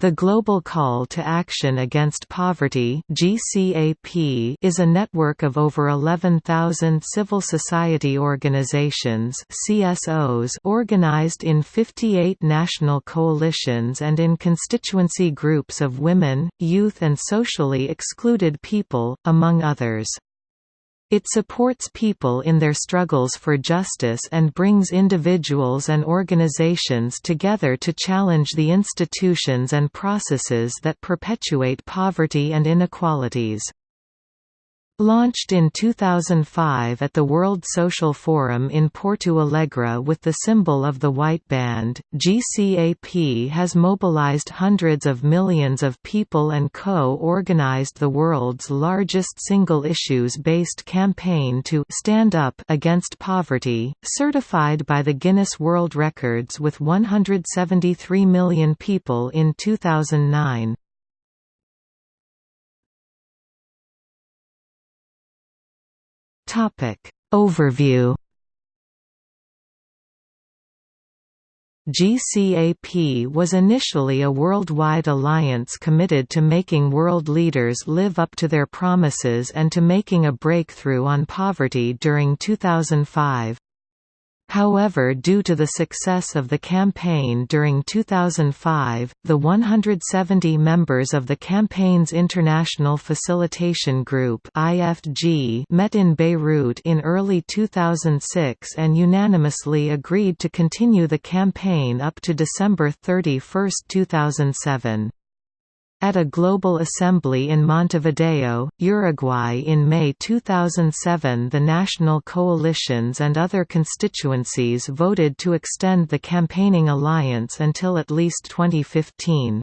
The Global Call to Action Against Poverty (GCAP) is a network of over 11,000 civil society organizations (CSOs) organized in 58 national coalitions and in constituency groups of women, youth and socially excluded people, among others. It supports people in their struggles for justice and brings individuals and organizations together to challenge the institutions and processes that perpetuate poverty and inequalities. Launched in 2005 at the World Social Forum in Porto Alegre with the symbol of the white band, GCAP has mobilized hundreds of millions of people and co-organized the world's largest single issues-based campaign to «stand up» against poverty, certified by the Guinness World Records with 173 million people in 2009. Topic Overview GCAP was initially a worldwide alliance committed to making world leaders live up to their promises and to making a breakthrough on poverty during 2005. However due to the success of the campaign during 2005, the 170 members of the campaign's International Facilitation Group met in Beirut in early 2006 and unanimously agreed to continue the campaign up to December 31, 2007. At a global assembly in Montevideo, Uruguay in May 2007 the national coalitions and other constituencies voted to extend the campaigning alliance until at least 2015.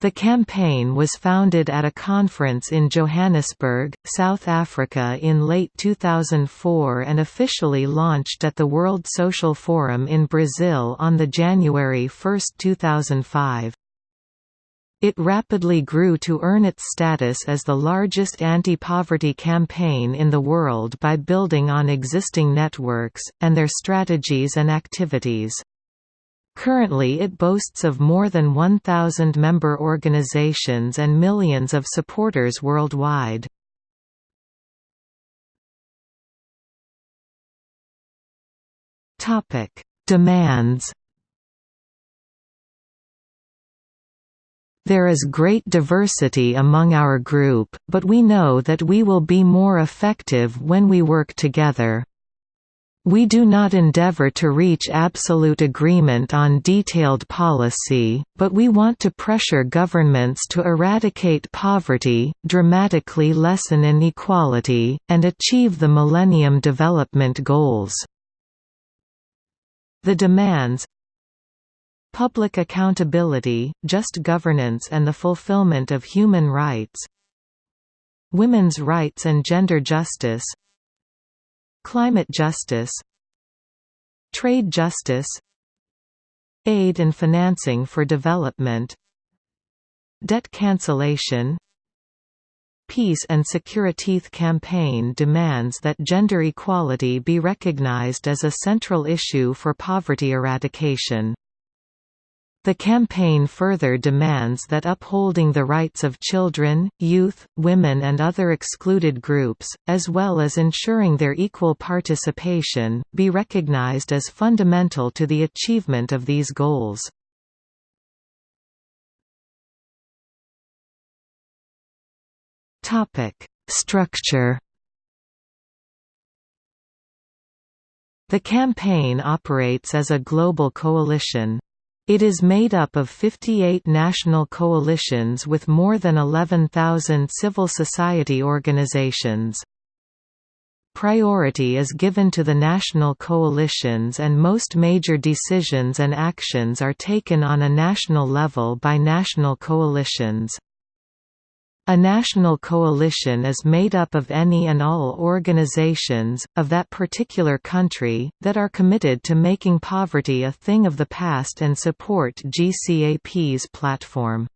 The campaign was founded at a conference in Johannesburg, South Africa in late 2004 and officially launched at the World Social Forum in Brazil on the January 1, 2005. It rapidly grew to earn its status as the largest anti-poverty campaign in the world by building on existing networks, and their strategies and activities. Currently it boasts of more than 1,000 member organizations and millions of supporters worldwide. Demands There is great diversity among our group, but we know that we will be more effective when we work together. We do not endeavor to reach absolute agreement on detailed policy, but we want to pressure governments to eradicate poverty, dramatically lessen inequality, and achieve the Millennium Development Goals. The demands Public accountability, just governance and the fulfillment of human rights Women's rights and gender justice Climate justice Trade justice Aid and financing for development Debt cancellation Peace and Security campaign demands that gender equality be recognized as a central issue for poverty eradication. The campaign further demands that upholding the rights of children, youth, women and other excluded groups, as well as ensuring their equal participation, be recognized as fundamental to the achievement of these goals. Structure The campaign operates as a global coalition. It is made up of 58 national coalitions with more than 11,000 civil society organizations. Priority is given to the national coalitions and most major decisions and actions are taken on a national level by national coalitions. A national coalition is made up of any and all organizations, of that particular country, that are committed to making poverty a thing of the past and support GCAP's platform.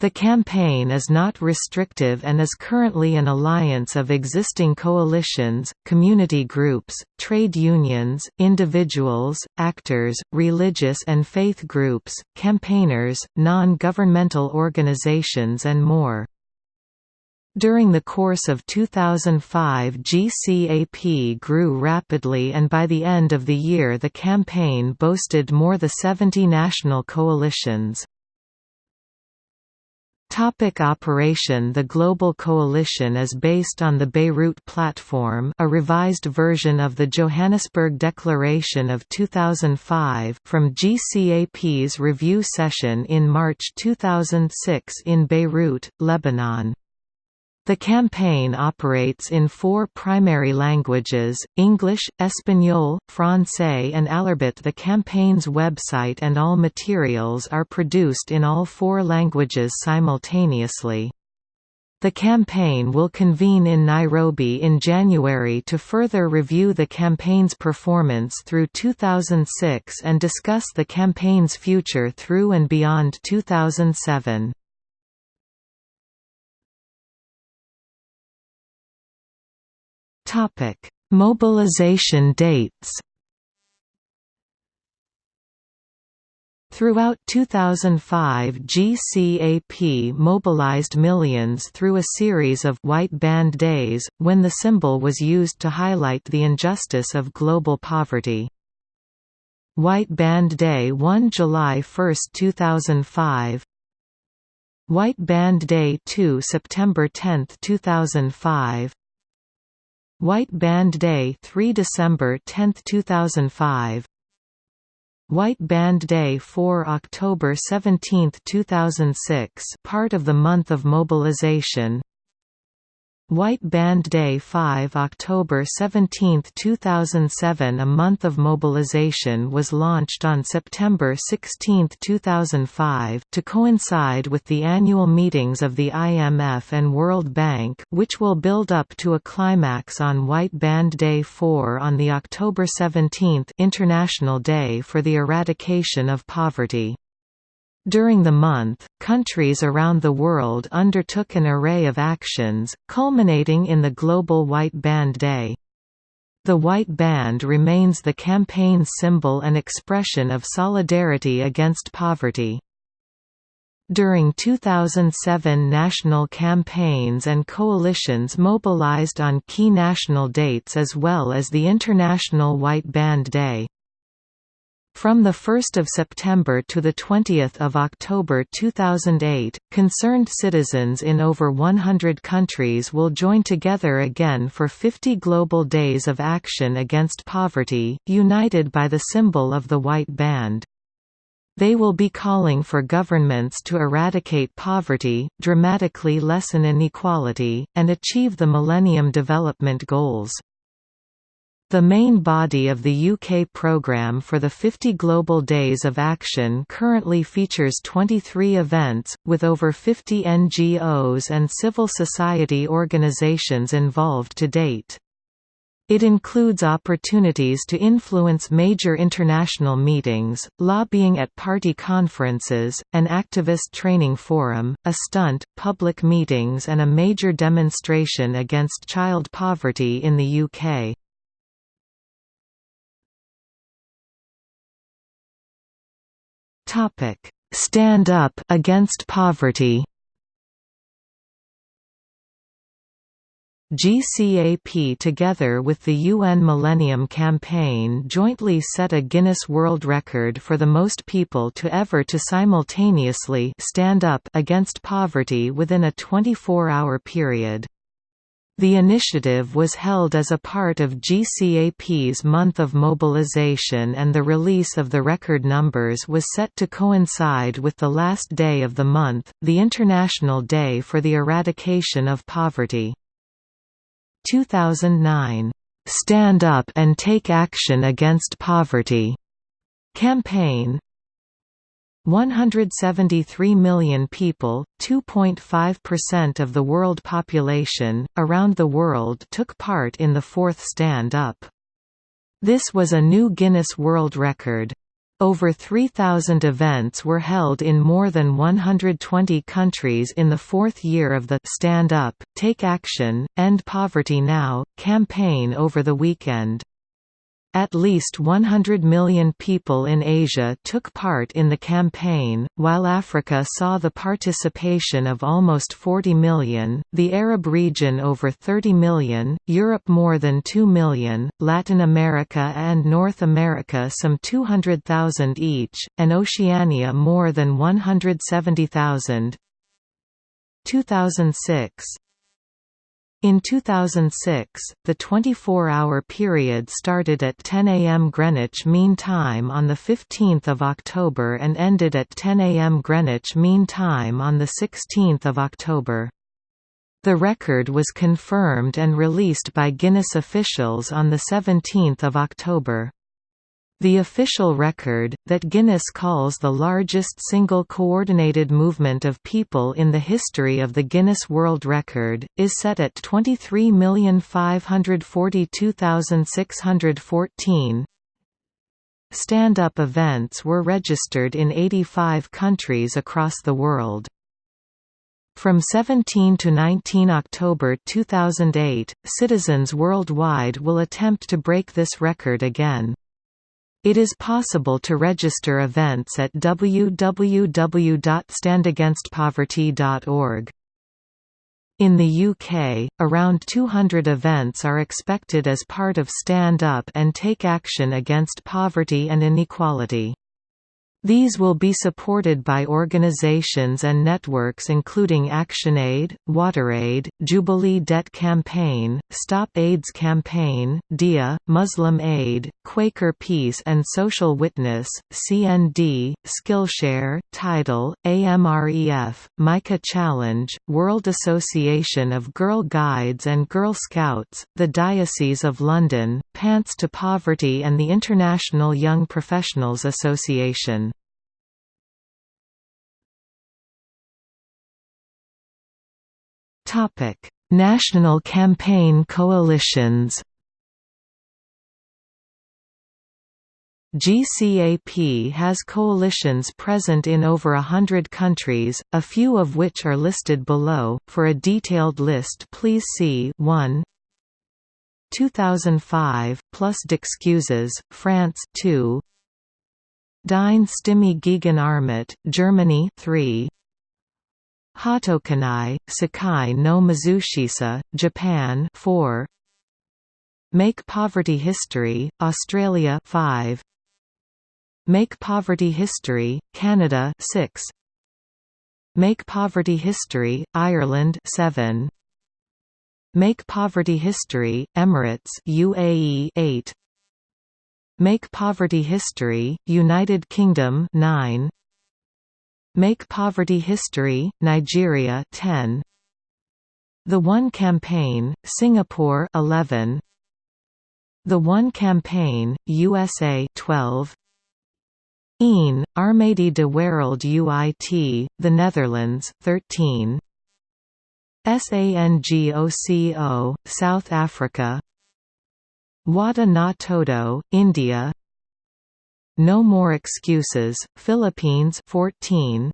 The campaign is not restrictive and is currently an alliance of existing coalitions, community groups, trade unions, individuals, actors, religious and faith groups, campaigners, non-governmental organizations and more. During the course of 2005 GCAP grew rapidly and by the end of the year the campaign boasted more than 70 national coalitions. Topic operation The Global Coalition is based on the Beirut Platform a revised version of the Johannesburg Declaration of 2005 from GCAP's review session in March 2006 in Beirut, Lebanon. The campaign operates in four primary languages, English, Espanol, Francais and Alarbit The campaign's website and all materials are produced in all four languages simultaneously. The campaign will convene in Nairobi in January to further review the campaign's performance through 2006 and discuss the campaign's future through and beyond 2007. Topic: Mobilization dates. Throughout 2005 GCAP mobilized millions through a series of «White Band Days», when the symbol was used to highlight the injustice of global poverty. White Band Day 1 July 1, 2005 White Band Day 2 September 10, 2005 White Band Day 3 December 10, 2005 White Band Day 4 October 17, 2006 part of the month of mobilization White Band Day 5 October 17, 2007 A month of mobilization was launched on September 16, 2005 to coincide with the annual meetings of the IMF and World Bank which will build up to a climax on White Band Day 4 on the October 17 International Day for the Eradication of Poverty. During the month, countries around the world undertook an array of actions, culminating in the Global White Band Day. The white band remains the campaign's symbol and expression of solidarity against poverty. During 2007 national campaigns and coalitions mobilized on key national dates as well as the International White Band Day. From 1 September to 20 October 2008, concerned citizens in over 100 countries will join together again for 50 Global Days of Action Against Poverty, united by the symbol of the white band. They will be calling for governments to eradicate poverty, dramatically lessen inequality, and achieve the Millennium Development Goals. The main body of the UK programme for the 50 Global Days of Action currently features 23 events, with over 50 NGOs and civil society organisations involved to date. It includes opportunities to influence major international meetings, lobbying at party conferences, an activist training forum, a stunt, public meetings and a major demonstration against child poverty in the UK. Topic: Stand up against poverty. GCAP together with the UN Millennium Campaign jointly set a Guinness World Record for the most people to ever to simultaneously stand up against poverty within a 24-hour period. The initiative was held as a part of GCAP's month of mobilization and the release of the record numbers was set to coincide with the last day of the month, the International Day for the Eradication of Poverty. 2009, "'Stand Up and Take Action Against Poverty' campaign 173 million people, 2.5% of the world population, around the world took part in the fourth Stand Up. This was a new Guinness World Record. Over 3,000 events were held in more than 120 countries in the fourth year of the Stand Up, Take Action, End Poverty Now campaign over the weekend. At least 100 million people in Asia took part in the campaign, while Africa saw the participation of almost 40 million, the Arab region over 30 million, Europe more than 2 million, Latin America and North America some 200,000 each, and Oceania more than 170,000. 2006 in 2006, the 24-hour period started at 10 a.m. Greenwich Mean Time on 15 October and ended at 10 a.m. Greenwich Mean Time on 16 October. The record was confirmed and released by Guinness officials on 17 October. The official record, that Guinness calls the largest single coordinated movement of people in the history of the Guinness World Record, is set at 23,542,614. Stand-up events were registered in 85 countries across the world. From 17 to 19 October 2008, citizens worldwide will attempt to break this record again. It is possible to register events at www.standagainstpoverty.org. In the UK, around 200 events are expected as part of Stand Up and Take Action Against Poverty and Inequality. These will be supported by organizations and networks including ActionAid, WaterAid, Jubilee Debt Campaign, Stop AIDS Campaign, DIA, Muslim Aid, Quaker Peace and Social Witness, CND, Skillshare, Tidal, AMREF, Micah Challenge, World Association of Girl Guides and Girl Scouts, the Diocese of London, Pants to Poverty and the International Young Professionals Association. National campaign coalitions. GCAP has coalitions present in over a hundred countries, a few of which are listed below. For a detailed list, please see 1 2005 plus d'excuses, France 2 Deine Stimme gegen Armut, Germany 3 Hottokenai, Sekai no Mazushisa, Japan 4 Make Poverty History, Australia 5 Make Poverty History, Canada 6 Make Poverty History, Ireland 7 Make Poverty History, Emirates UAE 8 Make Poverty History, United Kingdom 9 Make Poverty History, Nigeria 10. The One Campaign, Singapore 11. The One Campaign, USA 12. Een, Armady de Wereld UIT, The Netherlands 13. SANGOCO, South Africa. Wada na India. No More Excuses, Philippines 14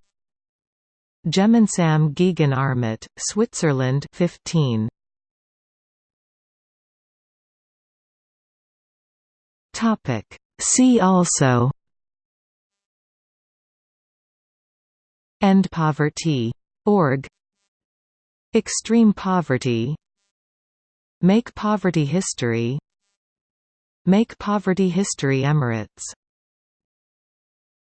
Gemeinsam gegen Armut, Switzerland 15 Topic. See also. End Poverty. Org Extreme poverty Make Poverty History Make Poverty History Emirates